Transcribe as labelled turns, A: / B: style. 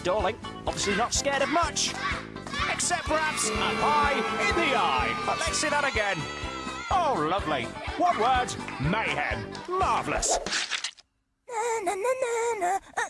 A: stalling. Obviously not scared of much. Except perhaps a pie in the eye. But let's see that again. Oh, lovely. What words, mayhem. Marvellous.
B: Na, na, na, uh,